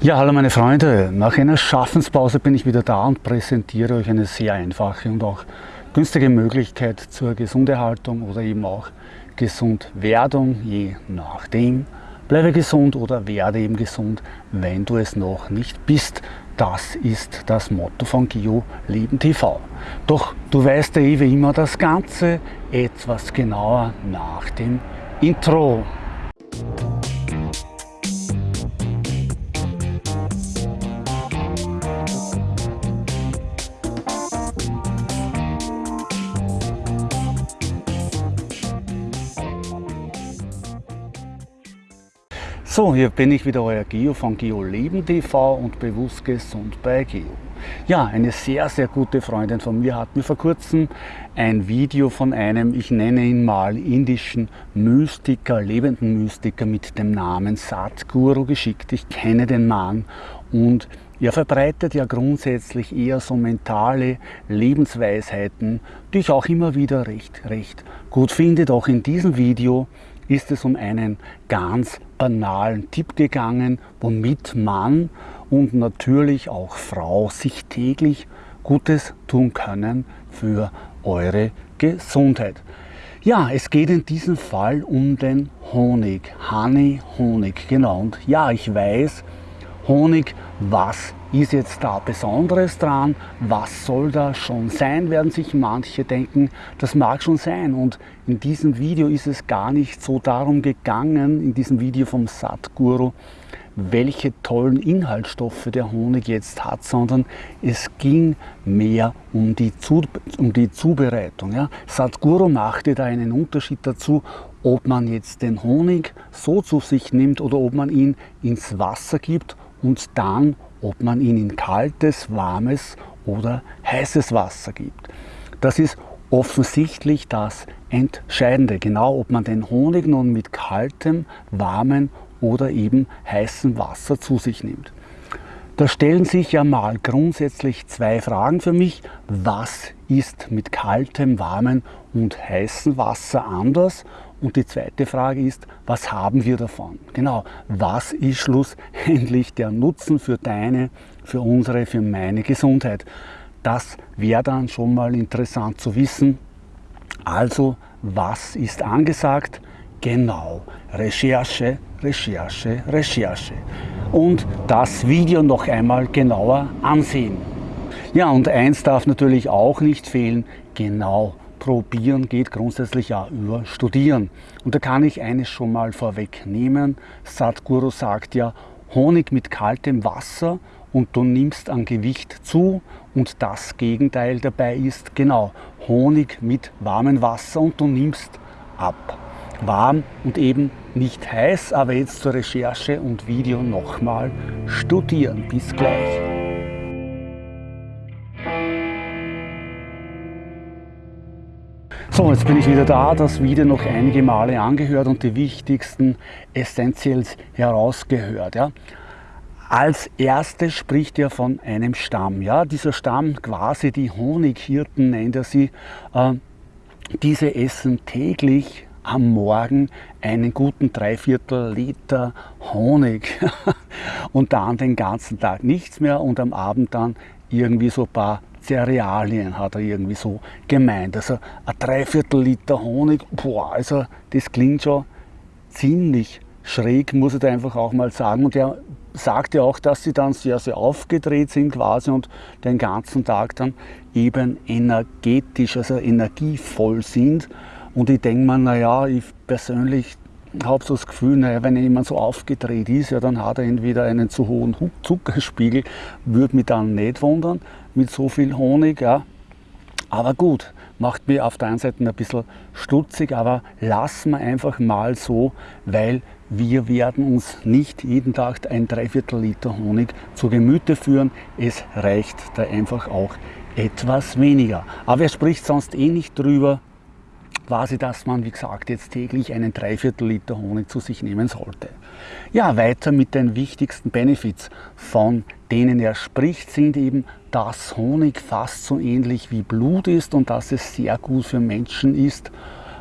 Ja, hallo meine Freunde. Nach einer Schaffenspause bin ich wieder da und präsentiere euch eine sehr einfache und auch günstige Möglichkeit zur Gesunderhaltung oder eben auch Gesundwerdung, je nachdem. Bleibe gesund oder werde eben gesund, wenn du es noch nicht bist. Das ist das Motto von Geo Leben TV. Doch du weißt ja eh wie immer das Ganze etwas genauer nach dem Intro. So, hier bin ich wieder, euer Geo von Geo TV und bewusst gesund bei Geo. Ja, eine sehr, sehr gute Freundin von mir hat mir vor kurzem ein Video von einem, ich nenne ihn mal, indischen Mystiker, lebenden Mystiker mit dem Namen Satguru geschickt. Ich kenne den Mann und er verbreitet ja grundsätzlich eher so mentale Lebensweisheiten, die ich auch immer wieder recht, recht gut finde. Doch in diesem Video ist es um einen ganz banalen Tipp gegangen, womit man und natürlich auch Frau sich täglich Gutes tun können für eure Gesundheit. Ja, es geht in diesem Fall um den Honig, Honey, Honig, genau. Und ja, ich weiß, Honig, was ist jetzt da Besonderes dran? Was soll da schon sein, werden sich manche denken. Das mag schon sein und in diesem Video ist es gar nicht so darum gegangen, in diesem Video vom Satguru, welche tollen Inhaltsstoffe der Honig jetzt hat, sondern es ging mehr um die, Zu um die Zubereitung. Ja. Sadhguru machte da einen Unterschied dazu, ob man jetzt den Honig so zu sich nimmt oder ob man ihn ins Wasser gibt und dann ob man ihn in kaltes, warmes oder heißes Wasser gibt. Das ist offensichtlich das Entscheidende, genau ob man den Honig nun mit kaltem, warmem oder eben heißem Wasser zu sich nimmt. Da stellen sich ja mal grundsätzlich zwei Fragen für mich. Was ist mit kaltem, warmem und heißem Wasser anders? Und die zweite Frage ist, was haben wir davon? Genau, was ist schlussendlich der Nutzen für deine, für unsere, für meine Gesundheit? Das wäre dann schon mal interessant zu wissen. Also, was ist angesagt? Genau, Recherche, Recherche, Recherche. Und das Video noch einmal genauer ansehen. Ja, und eins darf natürlich auch nicht fehlen, genau probieren geht grundsätzlich ja über studieren. Und da kann ich eines schon mal vorwegnehmen. Sadhguru sagt ja, Honig mit kaltem Wasser und du nimmst an Gewicht zu und das Gegenteil dabei ist genau Honig mit warmem Wasser und du nimmst ab warm und eben nicht heiß, aber jetzt zur Recherche und Video nochmal studieren. Bis gleich. So, jetzt bin ich wieder da, das Video noch einige Male angehört und die wichtigsten Essentials herausgehört. Ja. Als erstes spricht er von einem Stamm. Ja. Dieser Stamm, quasi die Honighirten nennt er sie, äh, diese essen täglich am Morgen einen guten Dreiviertel Liter Honig und dann den ganzen Tag nichts mehr und am Abend dann irgendwie so ein paar Cerealien hat er irgendwie so gemeint. Also ein Dreiviertel Liter Honig, boah, also das klingt schon ziemlich schräg, muss ich da einfach auch mal sagen. Und er sagte auch, dass sie dann sehr, sehr aufgedreht sind quasi und den ganzen Tag dann eben energetisch, also energievoll sind. Und ich denke mir, naja, ich persönlich habe so das Gefühl, naja, wenn jemand so aufgedreht ist, ja, dann hat er entweder einen zu hohen Zuckerspiegel, würde mich dann nicht wundern, mit so viel Honig. Ja. Aber gut, macht mir auf der einen Seite ein bisschen stutzig, aber lassen wir einfach mal so, weil wir werden uns nicht jeden Tag ein Dreiviertel Liter Honig zu Gemüte führen. Es reicht da einfach auch etwas weniger. Aber er spricht sonst eh nicht drüber, quasi, dass man, wie gesagt, jetzt täglich einen Dreiviertel Liter Honig zu sich nehmen sollte. Ja, weiter mit den wichtigsten Benefits, von denen er spricht, sind eben, dass Honig fast so ähnlich wie Blut ist und dass es sehr gut für Menschen ist,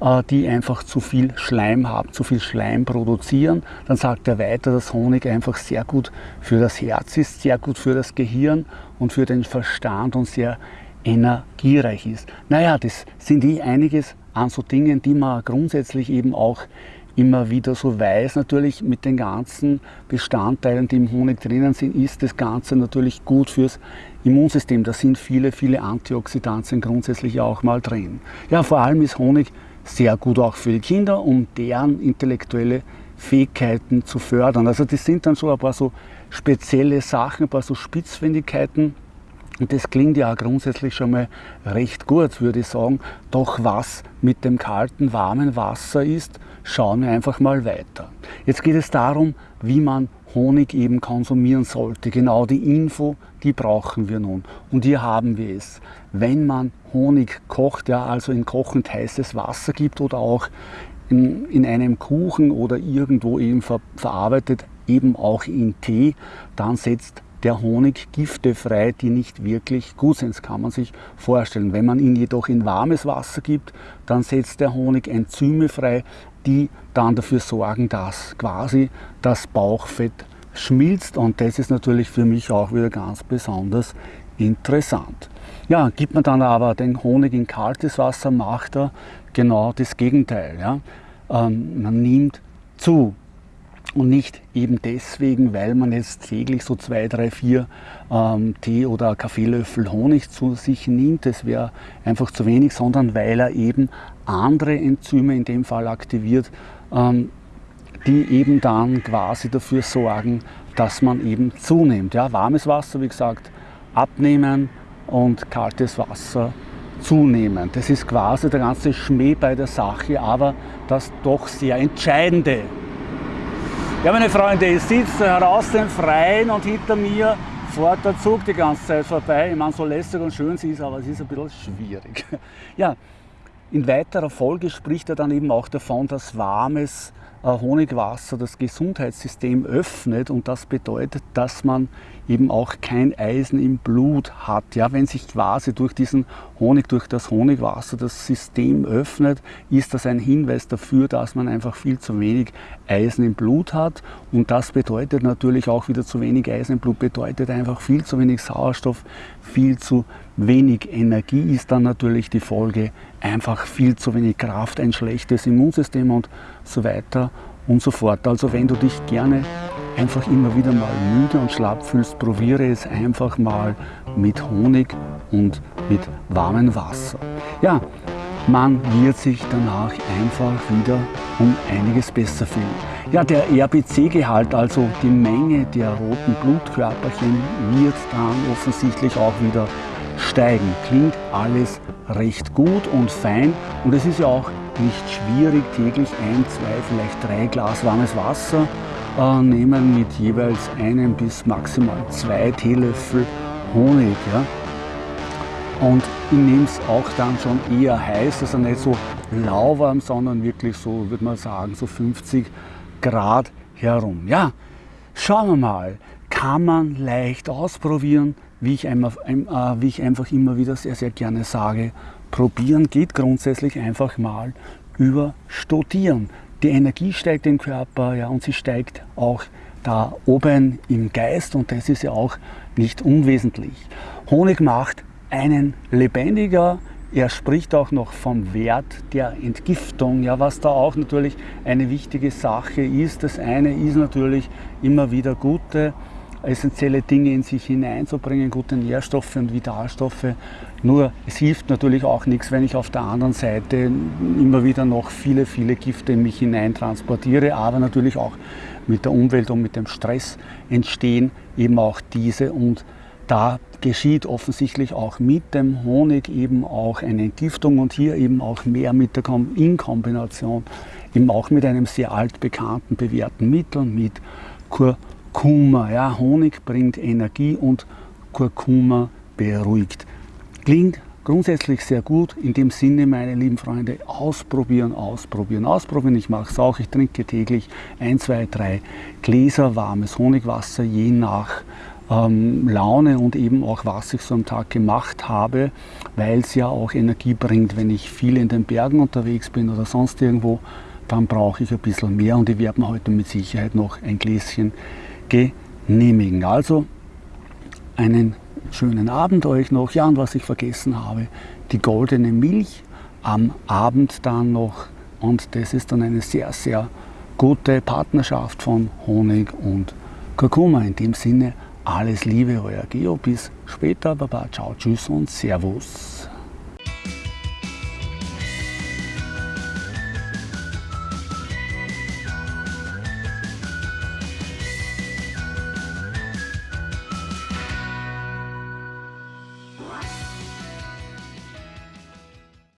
äh, die einfach zu viel Schleim haben, zu viel Schleim produzieren. Dann sagt er weiter, dass Honig einfach sehr gut für das Herz ist, sehr gut für das Gehirn und für den Verstand und sehr energiereich ist. Naja, das sind eh einiges an so Dingen, die man grundsätzlich eben auch immer wieder so weiß. Natürlich mit den ganzen Bestandteilen, die im Honig drinnen sind, ist das Ganze natürlich gut fürs Immunsystem. Da sind viele, viele Antioxidantien grundsätzlich auch mal drin. Ja, vor allem ist Honig sehr gut auch für die Kinder, um deren intellektuelle Fähigkeiten zu fördern. Also das sind dann so ein paar so spezielle Sachen, ein paar so Spitzfindigkeiten, und das klingt ja grundsätzlich schon mal recht gut, würde ich sagen. Doch was mit dem kalten, warmen Wasser ist, schauen wir einfach mal weiter. Jetzt geht es darum, wie man Honig eben konsumieren sollte. Genau die Info, die brauchen wir nun. Und hier haben wir es. Wenn man Honig kocht, ja, also in kochend heißes Wasser gibt oder auch in, in einem Kuchen oder irgendwo eben ver, verarbeitet, eben auch in Tee, dann setzt der Honig Gifte frei, die nicht wirklich gut sind. Das kann man sich vorstellen. Wenn man ihn jedoch in warmes Wasser gibt, dann setzt der Honig Enzyme frei, die dann dafür sorgen, dass quasi das Bauchfett schmilzt und das ist natürlich für mich auch wieder ganz besonders interessant. Ja, gibt man dann aber den Honig in kaltes Wasser, macht er genau das Gegenteil. Ja? Ähm, man nimmt zu und nicht eben deswegen, weil man jetzt täglich so zwei, drei, vier ähm, Tee- oder Kaffeelöffel Honig zu sich nimmt. Das wäre einfach zu wenig, sondern weil er eben andere Enzyme in dem Fall aktiviert, ähm, die eben dann quasi dafür sorgen, dass man eben zunimmt. Ja, warmes Wasser, wie gesagt, abnehmen und kaltes Wasser zunehmen. Das ist quasi der ganze Schmäh bei der Sache, aber das doch sehr Entscheidende. Ja, meine Freunde, ich sitze heraus im Freien und hinter mir fährt der Zug die ganze Zeit vorbei. Ich meine, so lässig und schön sie ist, aber es ist ein bisschen schwierig. Ja, in weiterer Folge spricht er dann eben auch davon, dass warmes Honigwasser das Gesundheitssystem öffnet und das bedeutet, dass man eben auch kein Eisen im Blut hat. Ja, wenn sich quasi durch diesen Honig, durch das Honigwasser das System öffnet, ist das ein Hinweis dafür, dass man einfach viel zu wenig Eisen im Blut hat. Und das bedeutet natürlich auch wieder zu wenig Eisen im Blut, bedeutet einfach viel zu wenig Sauerstoff, viel zu wenig Energie ist dann natürlich die Folge, einfach viel zu wenig Kraft, ein schlechtes Immunsystem und so weiter und so fort. Also wenn du dich gerne einfach immer wieder mal müde und schlapp fühlst, probiere es einfach mal mit Honig und mit warmem Wasser. Ja, man wird sich danach einfach wieder um einiges besser fühlen. Ja, der RBC-Gehalt, also die Menge der roten Blutkörperchen, wird dann offensichtlich auch wieder steigen. Klingt alles recht gut und fein und es ist ja auch nicht schwierig, täglich ein, zwei, vielleicht drei Glas warmes Wasser äh, nehmen mit jeweils einem bis maximal zwei Teelöffel Honig. Ja. Und ich nehme es auch dann schon eher heiß, also nicht so lauwarm, sondern wirklich so, würde man sagen, so 50 Grad herum. Ja, schauen wir mal, kann man leicht ausprobieren, wie ich, einmal, äh, wie ich einfach immer wieder sehr, sehr gerne sage, probieren geht grundsätzlich einfach mal über Studieren. Die Energie steigt im Körper ja, und sie steigt auch da oben im Geist und das ist ja auch nicht unwesentlich. Honig macht einen lebendiger, er spricht auch noch vom Wert der Entgiftung, ja, was da auch natürlich eine wichtige Sache ist. Das eine ist natürlich immer wieder gute essentielle Dinge in sich hineinzubringen, gute Nährstoffe und Vitalstoffe. Nur es hilft natürlich auch nichts, wenn ich auf der anderen Seite immer wieder noch viele, viele Gifte in mich hinein transportiere, aber natürlich auch mit der Umwelt und mit dem Stress entstehen eben auch diese und da geschieht offensichtlich auch mit dem Honig eben auch eine Entgiftung und hier eben auch mehr mit der Kom in Kombination eben auch mit einem sehr altbekannten bewährten Mittel, mit Kur Kurkuma. Ja, Honig bringt Energie und Kurkuma beruhigt. Klingt grundsätzlich sehr gut. In dem Sinne, meine lieben Freunde, ausprobieren, ausprobieren, ausprobieren. Ich mache es auch. Ich trinke täglich ein, zwei, drei Gläser warmes Honigwasser, je nach ähm, Laune und eben auch was ich so am Tag gemacht habe, weil es ja auch Energie bringt, wenn ich viel in den Bergen unterwegs bin oder sonst irgendwo, dann brauche ich ein bisschen mehr und ich werde mir heute mit Sicherheit noch ein Gläschen genehmigen. Also einen schönen Abend euch noch. Ja, und was ich vergessen habe, die goldene Milch am Abend dann noch und das ist dann eine sehr, sehr gute Partnerschaft von Honig und Kurkuma. In dem Sinne, alles Liebe, euer Geo. Bis später. Baba, ciao, tschüss und Servus.